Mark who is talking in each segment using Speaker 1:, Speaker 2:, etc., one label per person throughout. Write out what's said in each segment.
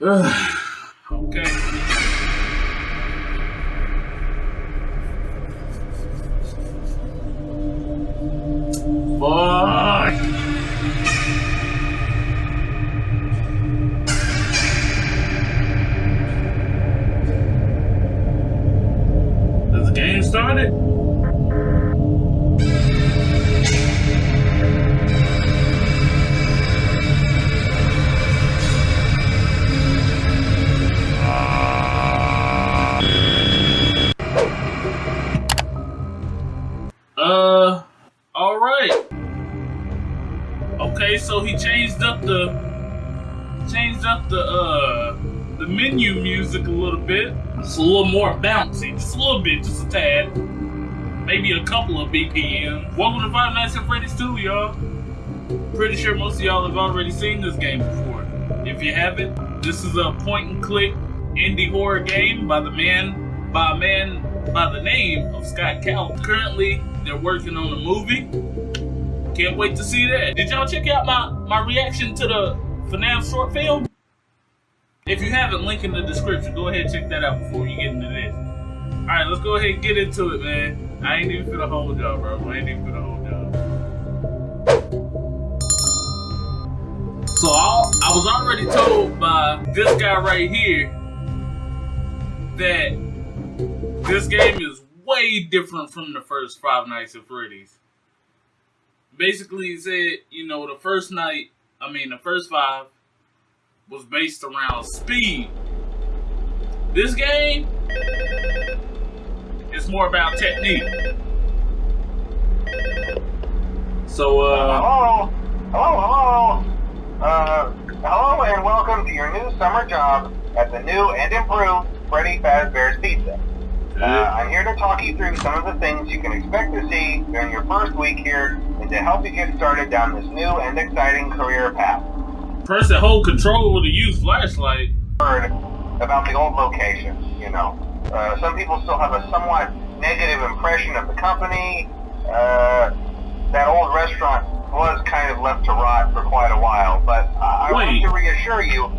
Speaker 1: okay. Fuck! The uh the menu music a little bit. It's a little more bouncy, just a little bit, just a tad. Maybe a couple of BPM. Welcome to Five Nights at Freddy's 2, y'all. Pretty sure most of y'all have already seen this game before. If you haven't, this is a point and click indie horror game by the man by a man by the name of Scott Cawthon. Currently, they're working on a movie. Can't wait to see that. Did y'all check out my, my reaction to the FNAF short film? If you haven't, link in the description. Go ahead and check that out before you get into this. Alright, let's go ahead and get into it, man. I ain't even for the whole job, bro. I ain't even for the whole job. So I, I was already told by this guy right here that this game is way different from the first Five Nights at Freddy's. Basically, he said, you know, the first night, I mean, the first five was based around speed. This game is more about technique. So, uh.
Speaker 2: Hello? Hello, hello? Uh, hello and welcome to your new summer job at the new and improved Freddy Fazbear's Pizza. Uh, I'm here to talk you through some of the things you can expect to see during your first week here and to help you get started down this new and exciting career path.
Speaker 1: Press and hold control with a used flashlight.
Speaker 2: Heard about the old location, you know. Uh, some people still have a somewhat negative impression of the company. Uh, that old restaurant was kind of left to rot for quite a while, but I want to reassure you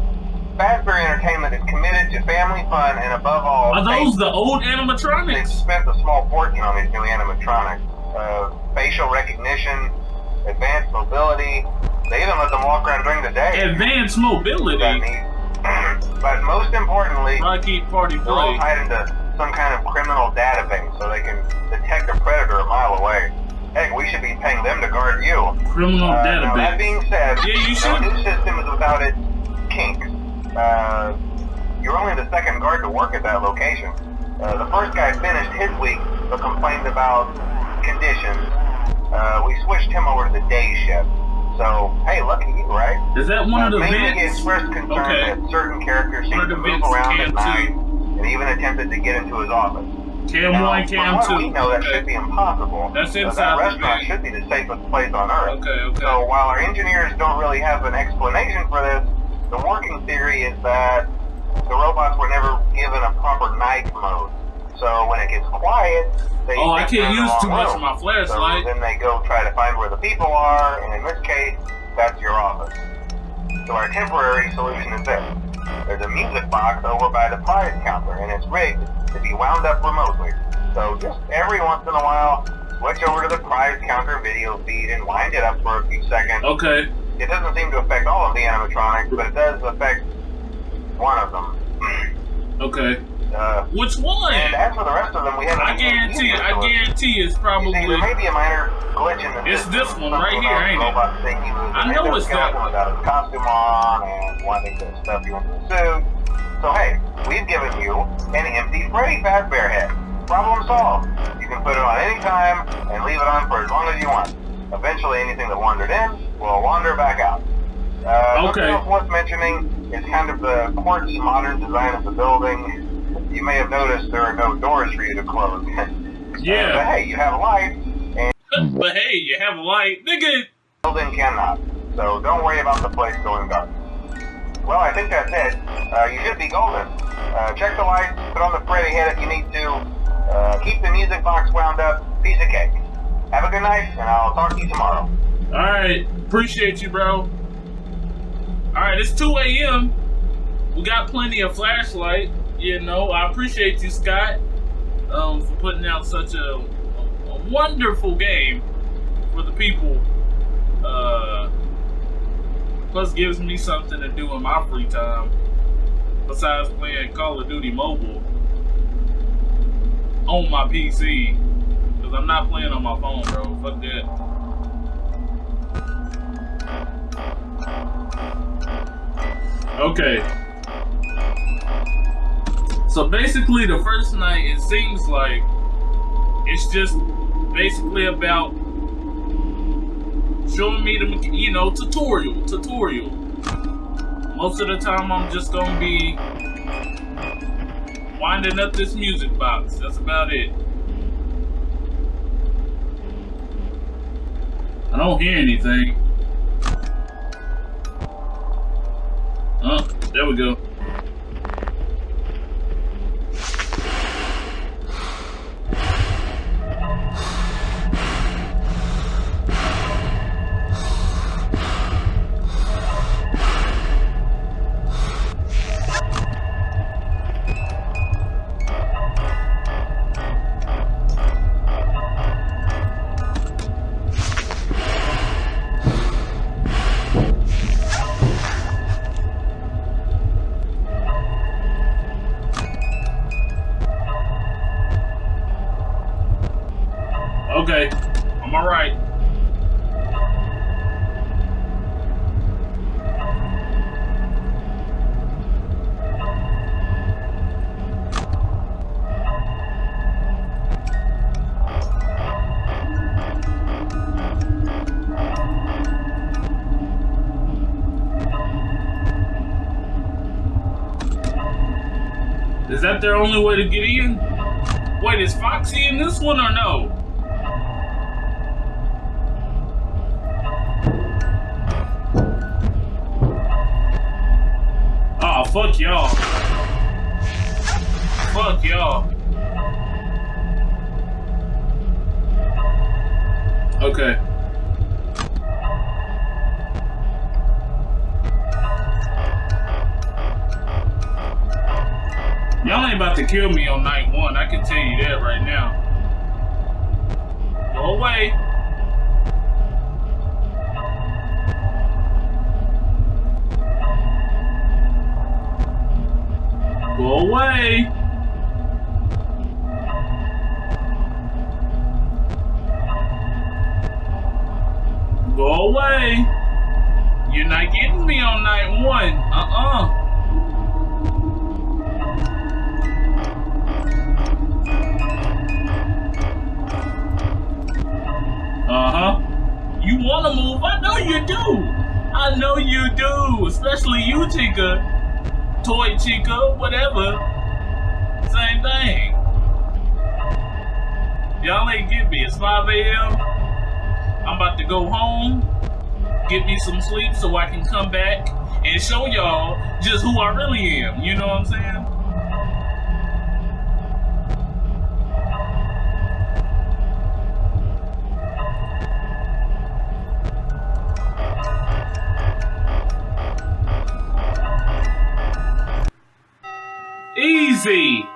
Speaker 2: Fazbear Entertainment is committed to family fun and above all...
Speaker 1: Are those the old animatronics?
Speaker 2: They've spent a small fortune on these new animatronics. Uh, facial recognition, advanced mobility. They even let them walk around during the day.
Speaker 1: Advanced mobility?
Speaker 2: but most importantly,
Speaker 1: Rocky Party
Speaker 2: they're all tied into some kind of criminal database so they can detect a predator a mile away. Heck, we should be paying them to guard you.
Speaker 1: Criminal uh, database. Now,
Speaker 2: that being said,
Speaker 1: yeah, you should.
Speaker 2: no new system is without its kinks. Uh, you're only the second guard to work at that location. Uh, the first guy finished his week, but complained about conditions. Uh, we switched him over to the day shift. So, hey, lucky you, right?
Speaker 1: Is that one uh, of the
Speaker 2: mainly vents? expressed concern okay. that certain characters seem to move around at night, and even attempted to get into his office.
Speaker 1: Cam now, 1, Cam 2.
Speaker 2: we know that okay. should be impossible.
Speaker 1: That's inside
Speaker 2: so that restaurant should be the safest place on earth.
Speaker 1: Okay, okay.
Speaker 2: So while our engineers don't really have an explanation for this, the working theory is that the robots were never given a proper night mode. So when it gets quiet, they
Speaker 1: oh, I can't use too much of my flashlight.
Speaker 2: So then they go try to find where the people are, and in this case, that's your office. So our temporary solution is this. There's a music box over by the prize counter, and it's rigged to be wound up remotely. So just every once in a while, switch over to the prize counter video feed and wind it up for a few seconds.
Speaker 1: Okay.
Speaker 2: It doesn't seem to affect all of the animatronics, but it does affect one of them.
Speaker 1: Okay.
Speaker 2: Uh,
Speaker 1: Which one?
Speaker 2: And as for the rest of them, we haven't.
Speaker 1: I guarantee it. I guarantee it's probably.
Speaker 2: There may be a minor glitch in the
Speaker 1: It's this one right here, ain't it? I know it's
Speaker 2: that one. Without his costume on and wanting to stuff you into the suit. So hey, we've given you an empty Freddy Fazbear head. Problem solved. You can put it on any time and leave it on for as long as you want. Eventually, anything that wandered in will wander back out. Uh,
Speaker 1: okay.
Speaker 2: Something else worth mentioning is kind of the quartz modern design of the building. You may have noticed there are no doors for you to close.
Speaker 1: yeah.
Speaker 2: But hey, you have a light.
Speaker 1: And but hey, you have a light. Nigga!
Speaker 2: building cannot. So don't worry about the place going dark. Well, I think that's it. Uh, you should be golden. Uh, check the lights, put on the Freddy head if you need to. Uh, keep the music box wound up. Piece of cake. Have a good night, and I'll talk to you tomorrow.
Speaker 1: Alright, appreciate you, bro. Alright, it's 2 a.m. we got plenty of flashlight. You know, I appreciate you, Scott, um, for putting out such a, a wonderful game for the people. Uh, plus, gives me something to do in my free time besides playing Call of Duty Mobile on my PC. Because I'm not playing on my phone, bro. Fuck that. Okay. So basically, the first night, it seems like it's just basically about showing me the, you know, tutorial, tutorial. Most of the time, I'm just gonna be winding up this music box. That's about it. I don't hear anything. Oh, there we go. That their only way to get in? Wait, is Foxy in this one or no? Oh, fuck y'all. Fuck y'all. Okay. Y'all ain't about to kill me on night one. I can tell you that right now. Go away. Go away. Go away. You're not getting me on night one. Uh-uh. Uh-huh. You want to move? I know you do. I know you do. Especially you, Chica. Toy Chica, whatever. Same thing. Y'all ain't get me. It's 5 a.m. I'm about to go home, get me some sleep so I can come back and show y'all just who I really am. You know what I'm saying? Easy.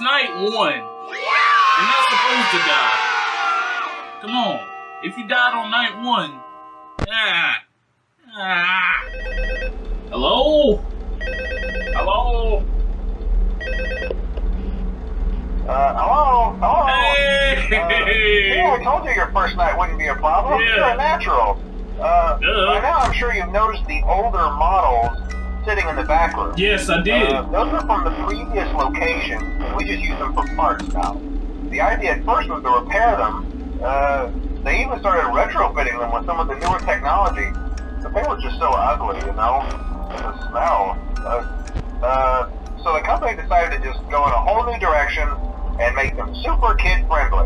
Speaker 1: Night one. You're not supposed to die. Come on. If you died on night one, ah, ah. Hello? Hello?
Speaker 2: Uh, hello? Hello?
Speaker 1: Hey!
Speaker 2: Uh, yeah, I told you your first night wouldn't be a problem.
Speaker 1: Yeah.
Speaker 2: You're a natural. Uh,
Speaker 1: Duh.
Speaker 2: by now I'm sure you've noticed the older models sitting in the back room.
Speaker 1: Yes, I did.
Speaker 2: Uh, those are from the previous location, we just use them for parts now. The idea at first was to repair them. Uh, they even started retrofitting them with some of the newer technology, but they were just so ugly, you know? The smell. Uh, uh, so the company decided to just go in a whole new direction and make them super kid friendly.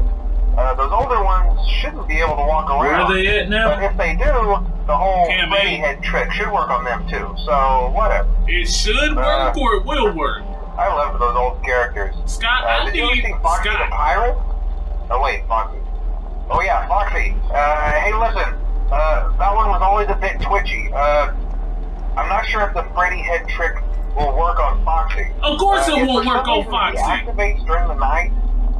Speaker 2: Uh, those older ones shouldn't be able to walk around.
Speaker 1: Where are they at
Speaker 2: But
Speaker 1: now?
Speaker 2: if they do, the whole Freddy head trick should work on them too. So whatever.
Speaker 1: It should work or it will work.
Speaker 2: I love those old characters.
Speaker 1: Scott,
Speaker 2: Uh,
Speaker 1: I
Speaker 2: did you
Speaker 1: need
Speaker 2: see Foxy the Pirate? Oh wait, Foxy. Oh yeah, Foxy. Uh, hey listen, uh, that one was always a bit twitchy. Uh, I'm not sure if the Freddy head trick will work on Foxy.
Speaker 1: Of course
Speaker 2: Uh,
Speaker 1: it won't work on Foxy.
Speaker 2: Activates during the night,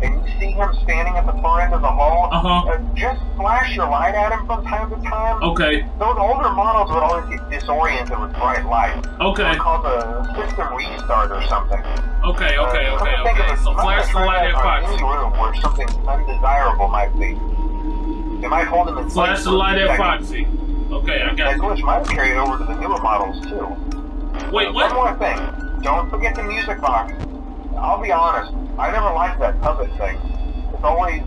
Speaker 2: and you see him standing at the far end of the hall.
Speaker 1: Uh-huh.
Speaker 2: uh, just flash your light at him from time to time.
Speaker 1: Okay,
Speaker 2: Those older models would always get disoriented with bright light.
Speaker 1: okay,
Speaker 2: It's called a system restart or something.
Speaker 1: okay, okay,
Speaker 2: Uh,
Speaker 1: okay,
Speaker 2: come to think of
Speaker 1: okay.
Speaker 2: it,
Speaker 1: So flash the light at
Speaker 2: on
Speaker 1: Foxy.
Speaker 2: Any room where something undesirable might be. It might hold him in
Speaker 1: Flash the light at. Foxy. Okay, I
Speaker 2: That
Speaker 1: got you.
Speaker 2: glitch might carried over to the newer models too.
Speaker 1: Wait,
Speaker 2: One
Speaker 1: what?
Speaker 2: more thing. Don't forget the music box. I'll be honest, I never liked that puppet thing. It's always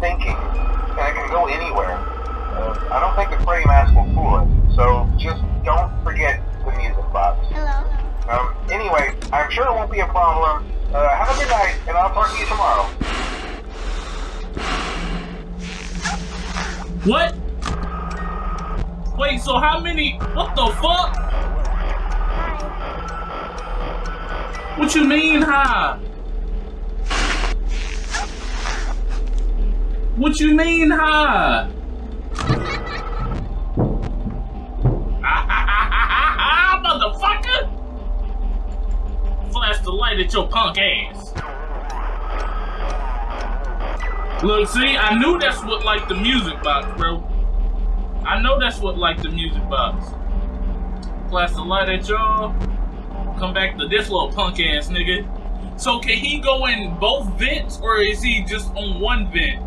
Speaker 2: thinking, and it can go anywhere. Uh, I don't think the Freddy mask will fool it, so just don't forget the music box.
Speaker 3: Hello.
Speaker 2: Um, anyway, I'm sure it won't be a problem. Uh, have a good night, and I'll talk to you tomorrow.
Speaker 1: What? Wait, so how many? What the fuck? What you mean, huh? What you mean, huh? Motherfucker! Flash the light at your punk ass. Look, see, I knew that's what like the music box, bro. I know that's what like the music box. Flash the light at y'all. Come back to this little punk ass nigga. So can he go in both vents or is he just on one vent?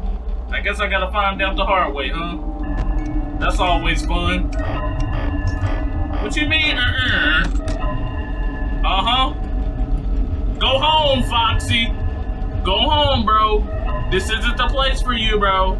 Speaker 1: I guess I gotta find out the hard way, huh? That's always fun. What you mean, uh-uh? Uh-huh. Go home, Foxy. Go home, bro. This isn't the place for you, bro.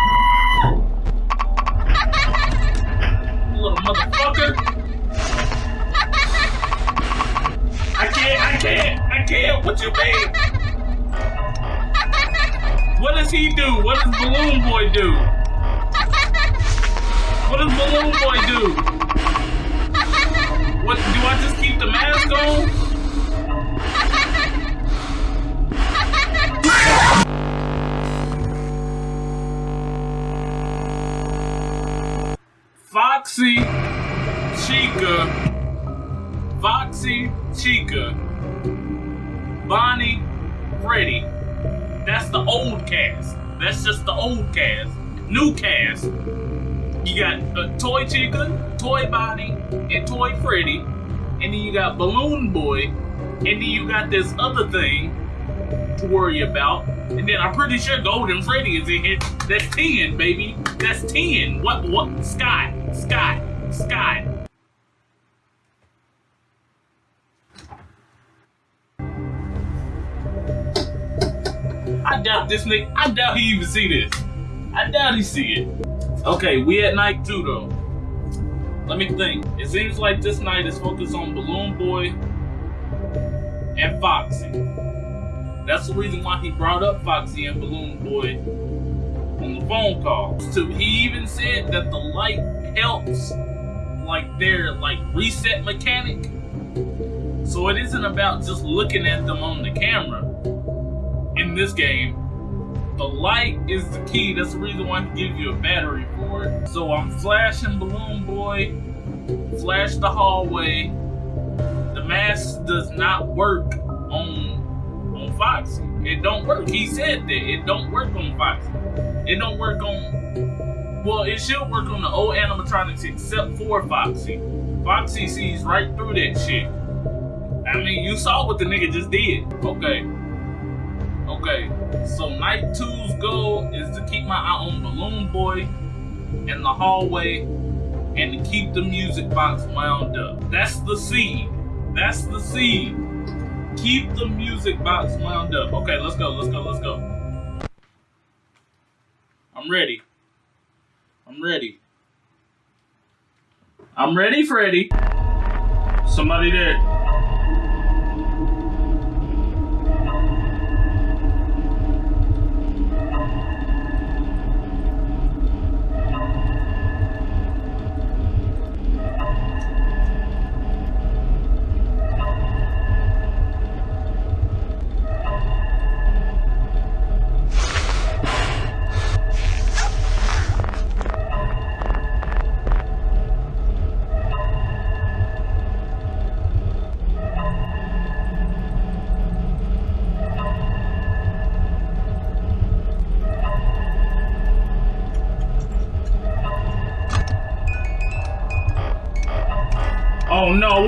Speaker 1: motherfucker. I can't, I can't, I can't. What you mean? What does he do? What does Balloon Boy do? What does Balloon Boy do? Old cast. New cast. You got a Toy chicken, Toy Bonnie, and Toy Freddy. And then you got Balloon Boy. And then you got this other thing to worry about. And then I'm pretty sure Golden Freddy is in here. That's 10, baby. That's 10. What, what? Scott, Scott, Scott. I doubt this nigga, I doubt he even see this. I doubt he see it. Okay, we at night two though. Let me think. It seems like this night is focused on Balloon Boy and Foxy. That's the reason why he brought up Foxy and Balloon Boy on the phone call. So he even said that the light helps like their like reset mechanic. So it isn't about just looking at them on the camera in this game. The light is the key. That's the reason why he gives you a battery for it. So I'm flashing Balloon Boy, flash the hallway. The mask does not work on on Foxy. It don't work. He said that it don't work on Foxy. It don't work on. Well, it should work on the old animatronics except for Foxy. Foxy sees right through that shit. I mean, you saw what the nigga just did. Okay. Okay. So night two's goal is to keep my eye on Balloon Boy in the hallway and to keep the music box wound up. That's the seed. That's the seed. Keep the music box wound up. Okay, let's go, let's go, let's go. I'm ready. I'm ready. I'm ready, Freddy. Somebody there.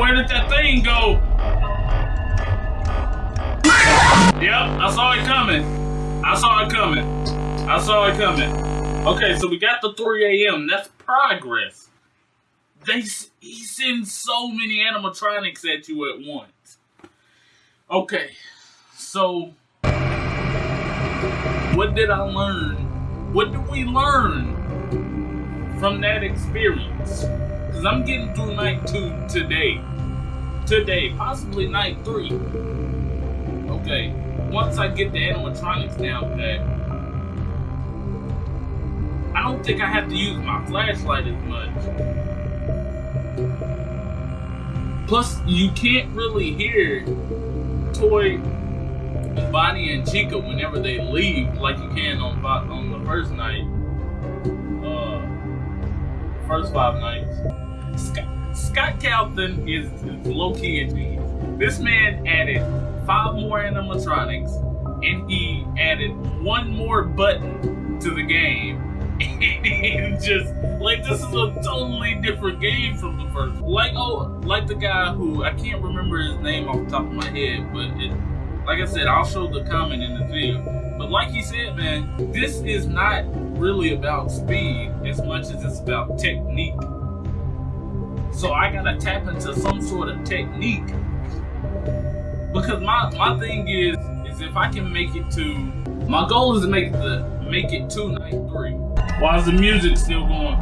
Speaker 1: Where did that thing go? Yep, I saw it coming. I saw it coming. I saw it coming. Okay, so we got the 3 a.m. That's progress. They he sends so many animatronics at you at once. Okay, so what did I learn? What did we learn from that experience? Because I'm getting through night two today. Today, possibly night three. Okay, once I get the animatronics down pat, I don't think I have to use my flashlight as much. Plus, you can't really hear Toy, Bonnie, and Chica whenever they leave like you can on on the first night. Uh, first five nights. Scott Cawthon is, is low key a genius. This man added five more animatronics and he added one more button to the game. And just like this is a totally different game from the first. Like oh, like the guy who I can't remember his name off the top of my head, but it, like I said, I'll show the comment in the video. But like he said, man, this is not really about speed as much as it's about technique. So I gotta tap into some sort of technique. Because my, my thing is, is if I can make it to, my goal is to make the make it to night three. Why is the music still going?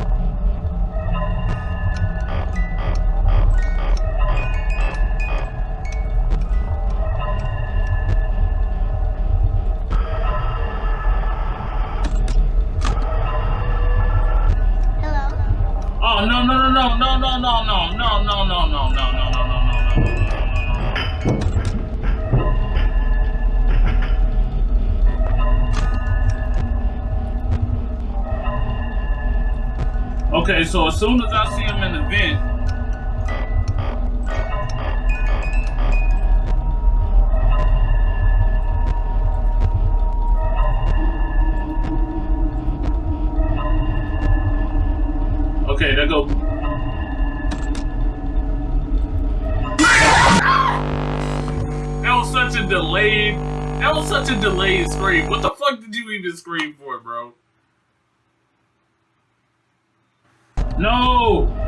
Speaker 1: Soon as I see him in the vent, Okay, there go. That was such a delayed. That was such a delayed scream. What the fuck did you even scream for, bro? No!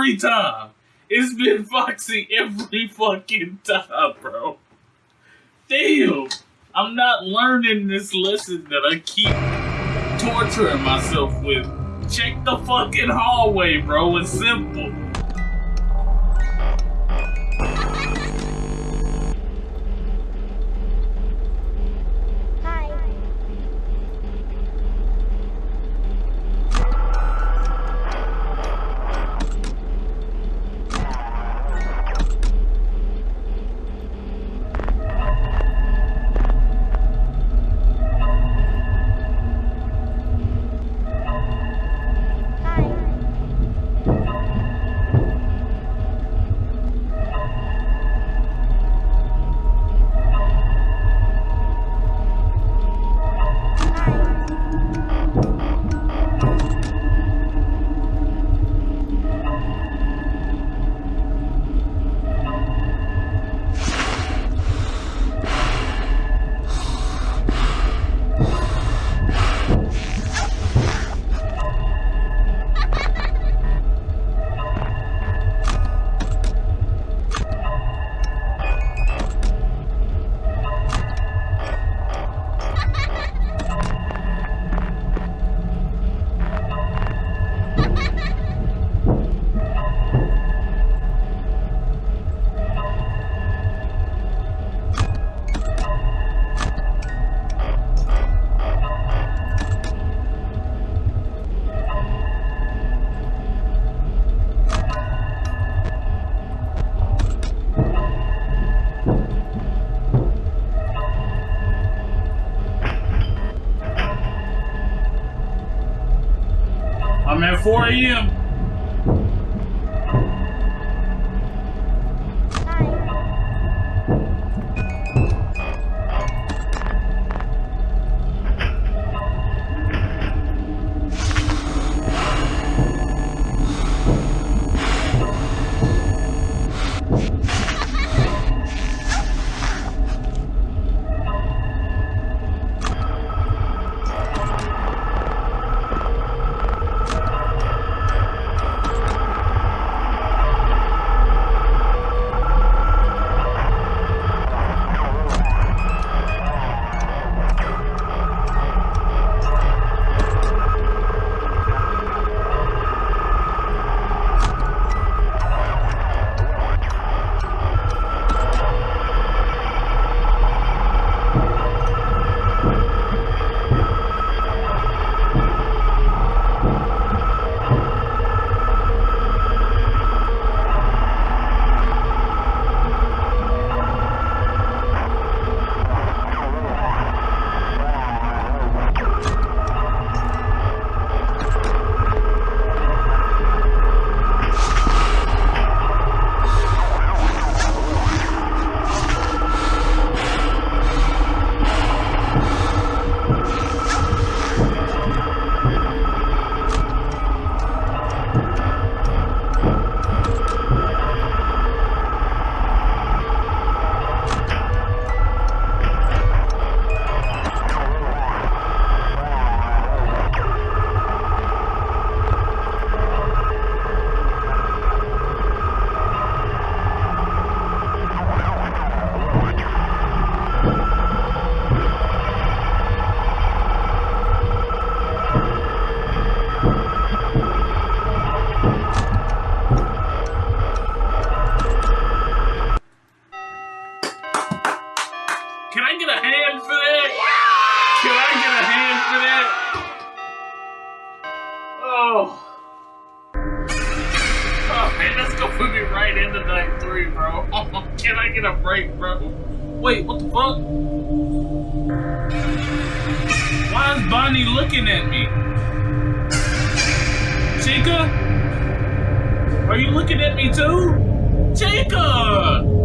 Speaker 1: Every time. It's been Foxy every fucking time, bro. Damn! I'm not learning this lesson that I keep torturing myself with. Check the fucking hallway, bro. It's simple. At 4 a.m. Get a break, bro? Wait, what the fuck? Why is Bonnie looking at me? Chica? Are you looking at me too? Chica!